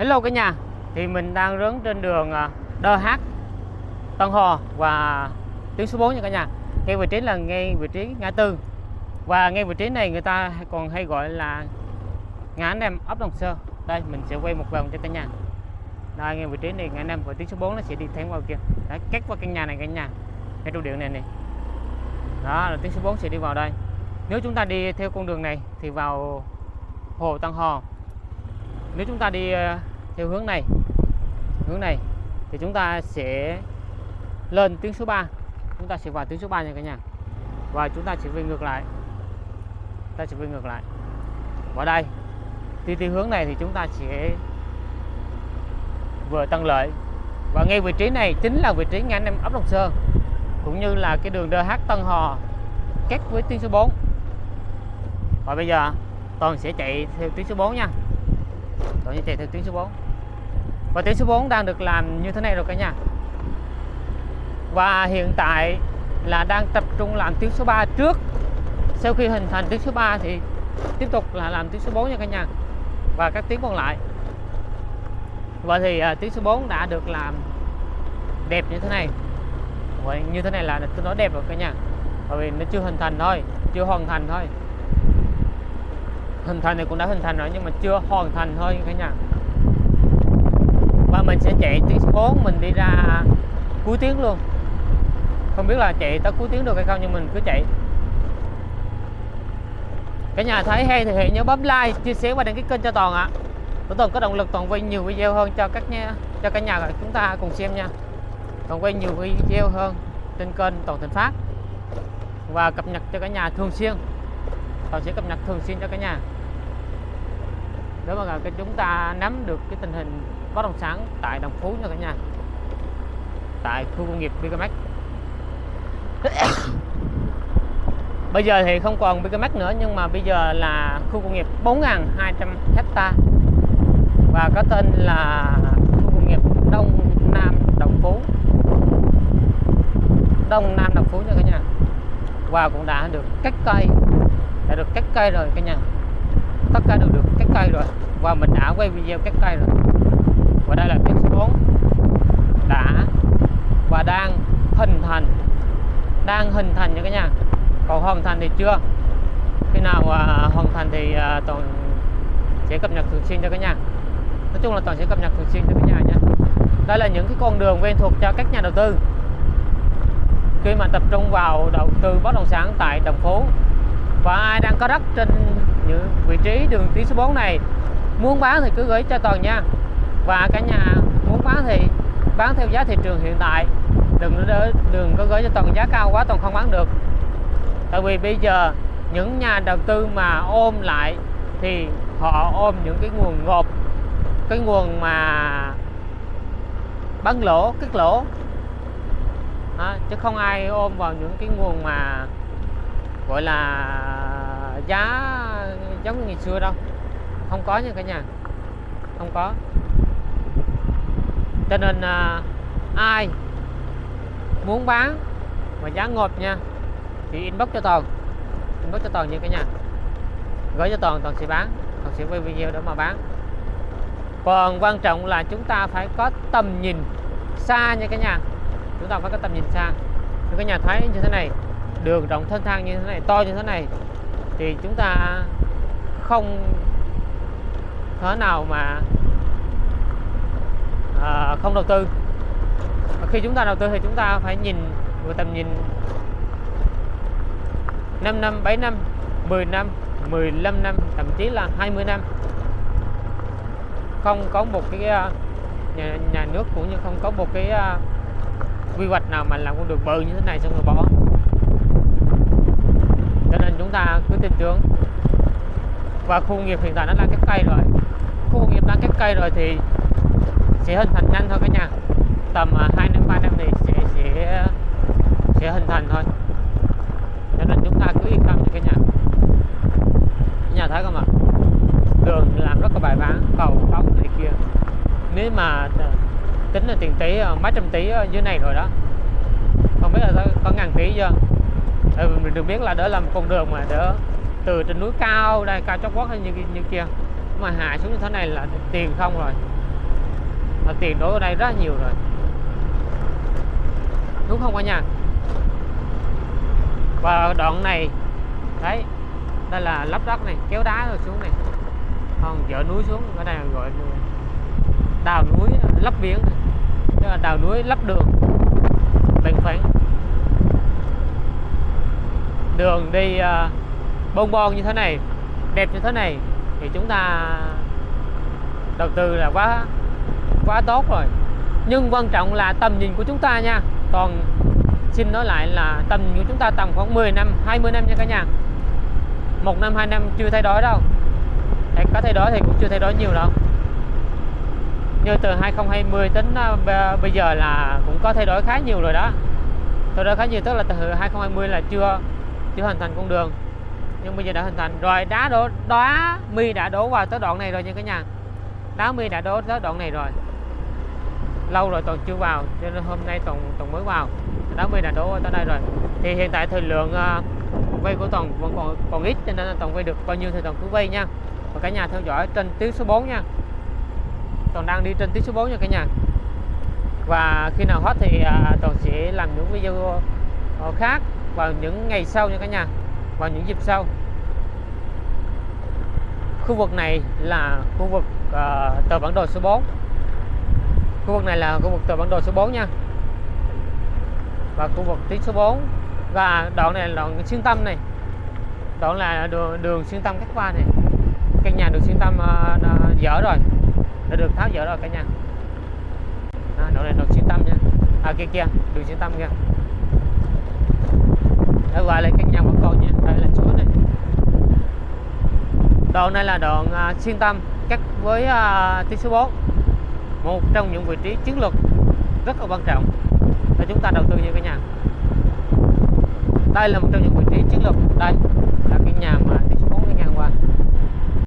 Hello cả nhà. Thì mình đang rớn trên đường DH Đơ Hát Tân Hò và tuyến số 4 nha cả nhà. Ngay vị trí là ngay vị trí ngã tư. Và ngay vị trí này người ta còn hay gọi là ngã Nam ấp Đồng Sơ. Đây mình sẽ quay một vòng cho cả nhà. Đây ngay vị trí này ngã năm và tuyến số 4 nó sẽ đi thẳng vào kia. Đấy, cắt qua căn nhà này cả nhà. Ngay trụ điện này này Đó là tuyến số 4 sẽ đi vào đây. Nếu chúng ta đi theo con đường này thì vào Hồ Tân Hò nếu chúng ta đi à, theo hướng này hướng này, thì chúng ta sẽ lên tuyến số 3 chúng ta sẽ vào tuyến số 3 nha cả nhà. Và chúng ta sẽ về ngược lại. Ta sẽ về ngược lại. Vào đây, thì theo hướng này thì chúng ta sẽ vừa Tân Lợi. Và ngay vị trí này chính là vị trí ngã năm ấp Long Sơn, cũng như là cái đường DH Tân Hò cắt với tuyến số 4 và bây giờ, Toàn sẽ chạy theo tuyến số 4 nha. Toàn sẽ chạy theo tuyến số 4 và tuyến số 4 đang được làm như thế này rồi cả nhà. Và hiện tại là đang tập trung làm tuyến số 3 trước. Sau khi hình thành tuyến số 3 thì tiếp tục là làm tuyến số 4 nha cả nhà. Và các tuyến còn lại. Và thì à, uh, tuyến số 4 đã được làm đẹp như thế này. Vậy như thế này là tôi nói đẹp rồi cả nhà. Bởi vì nó chưa hình thành thôi Chưa hoàn thành thôi. Hình thành thì cũng đã hình thành rồi nhưng mà chưa hoàn thành thôi cả nhà và mình sẽ chạy tuyến 4 mình đi ra cuối tiếng luôn. Không biết là chạy tới cuối tiếng được hay không, nhưng mình cứ chạy. Cả nhà thấy hay thì hãy nhớ bấm like, chia sẻ và đăng ký kênh cho toàn ạ. À. toàn có động lực toàn quay nhiều video hơn cho các nha, cho cả nhà chúng ta cùng xem nha. Toàn quay nhiều video hơn trên kênh toàn thịnh phát. Và cập nhật cho cả nhà thường xuyên. Toàn sẽ cập nhật thường xuyên cho cả nhà để mà cái chúng ta nắm được cái tình hình bất động sản tại Đồng Phú nha cả nhà. Tại khu công nghiệp Bigamax. Bây giờ thì không còn Bigamax nữa, nhưng mà bây giờ là khu công nghiệp 4.200 hecta. Và có tên là khu công nghiệp Đông Nam Đồng Phú. Đông Nam Đồng Phú nha cả nhà. Và cũng đã được cắt cây. Đã được cắt cây rồi cả nhà. Tất cả đều được cây rồi. Và mình đã quay video các cây rồi. Và đây là tuyến số 4 đã. Và đang hình thành. Đang hình thành nha cả nhà. Còn hoàn thành thì chưa. Khi nào uh, hoàn thành thì uh, toàn sẽ cập nhật thường xuyên cho cả nhà. Nói chung là toàn sẽ cập nhật thường xuyên cho cả nhà nha. Đây là những cái con đường quen thuộc cho các nhà đầu tư. Khi mà tập trung vào đầu tư bất động sản tại đồng phố và ai đang có đất trên những vị trí đường tuyến số 4 này. Muốn bán thì cứ gửi cho toàn nha. Và cả nhà muốn bán thì bán theo giá thị trường hiện tại. Đừng đừng có gửi cho toàn giá cao quá toàn không bán được. Tại vì bây giờ những nhà đầu tư mà ôm lại thì họ ôm những cái nguồn ngộp cái nguồn mà bán lỗ cất lỗ. À, chứ không ai ôm vào những cái nguồn mà gọi là giá giống như ngày xưa đâu. Không có nha cả nhà. Không có. Cho nên à, ai muốn bán mà giá ngột nha thì inbox cho toàn. Inbox cho toàn nha cả nhà. Gửi cho toàn toàn sẽ bán. Toàn sẽ quay video để mà bán. Còn quan trọng là chúng ta phải có tầm nhìn xa nha cả nhà. Chúng ta phải có tầm nhìn xa. Như nhà thấy như thế này đường rộng thênh thang như thế này to như thế này thì chúng ta không thế nào mà à, không đầu tư. Và khi chúng ta đầu tư thì chúng ta phải nhìn với tầm nhìn 5 năm 7 năm 10 năm 15 năm thậm chí là 20 năm. Không có một cái à, nhà, nhà nước cũng như không có một cái uh, quy hoạch nào mà làm con đường bự như thế này xong rồi bỏ. Cho nên chúng ta cứ tin tưởng và khu công nghiệp hiện tại nó đang cắt cây rồi. Khu công nghiệp đang cắt cây rồi thì sẽ hình thành nhanh thôi cả nhà. Tầm à, 2 năm 3 năm thì sẽ sẽ sẽ hình thành thôi. Cho nên chúng ta cứ yên tâm cho cả nhà. Nhà thấy không ạ? Đường làm rất là bài bản, cầu cống này kia. Nếu mà à, tính là tiền tỷ à, mấy trăm tỷ dưới này rồi đó. Không biết là có ngàn tỷ chưa? Ừ, mình được biết là đỡ làm con đường mà, đỡ từ trên núi cao đây cao chót quất hay như như kia. Mà hạ xuống như thế này là tiền không rồi. Là tiền đổ ở đây rất nhiều rồi. Đúng không cả nhà? Và đoạn này đấy đây là lắp đất này kéo đá rồi xuống này. Còn dỡ núi xuống cái này gọi đào núi lấp biển. Tức là đào núi lấp đường. Bằng phẳng. Đường đi uh, bon bon như thế này, đẹp như thế này, thì chúng ta đầu tư là quá quá tốt rồi. Nhưng quan trọng là tầm nhìn của chúng ta nha. Còn xin nói lại là tầm nhìn của chúng ta tầm khoảng 10 năm 20 năm nha cả nhà. Một năm, hai năm chưa thay đổi đâu. Hay có thay đổi thì cũng chưa thay đổi nhiều đâu. Như từ 2020 tính ờ, bây giờ là cũng có thay đổi khá nhiều rồi đó. Thay đổi khá nhiều, tức là từ 2020 là chưa chưa hoàn thành con đường nhưng bây giờ đã hình thành rồi đá đổ đá mi đã đổ vào tới đoạn này rồi nha cả nhà. Đá mi đã đổ tới đoạn này rồi. Lâu rồi toàn chưa vào cho nên hôm nay toàn toàn mới vào. Đá mi đã đổ tới đây rồi. Thì hiện tại thời lượng uh, vay của toàn vẫn còn còn ít cho nên là toàn vay được bao nhiêu thì toàn cứ vay nha. Và cả nhà theo dõi trên tiếng số 4 nha. Toàn đang đi trên tiếng số 4 nha cả nhà. Và khi nào hết thì à, toàn sẽ làm những video ờ, khác vào những ngày sau nha cả nhà vào những dịp sau. Khu vực này là khu vực uh, tờ bản đồ số 4 khu vực này là khu vực tờ bản đồ số 4 nha. Và khu vực tuyến số 4 và đoạn này là đoạn xuyên tâm này. Đoạn là đường, đường xuyên tâm các qua này. Căn nhà được xuyên tâm uh, dở rồi. Đã được tháo dỡ rồi cả nhà. À, đoạn này đoạn xuyên tâm nha. À kia kia. Đường xuyên tâm kia để gọi lại căn nhà của con nha đây là chuối này đoạn này là đoạn uh, xuyên tâm cắt với uh, tí số 4 một trong những vị trí chiến lược rất là quan trọng để chúng ta đầu tư như cái nhà. Đây là một trong những vị trí chiến lược. Đây là cái nhà mà tí số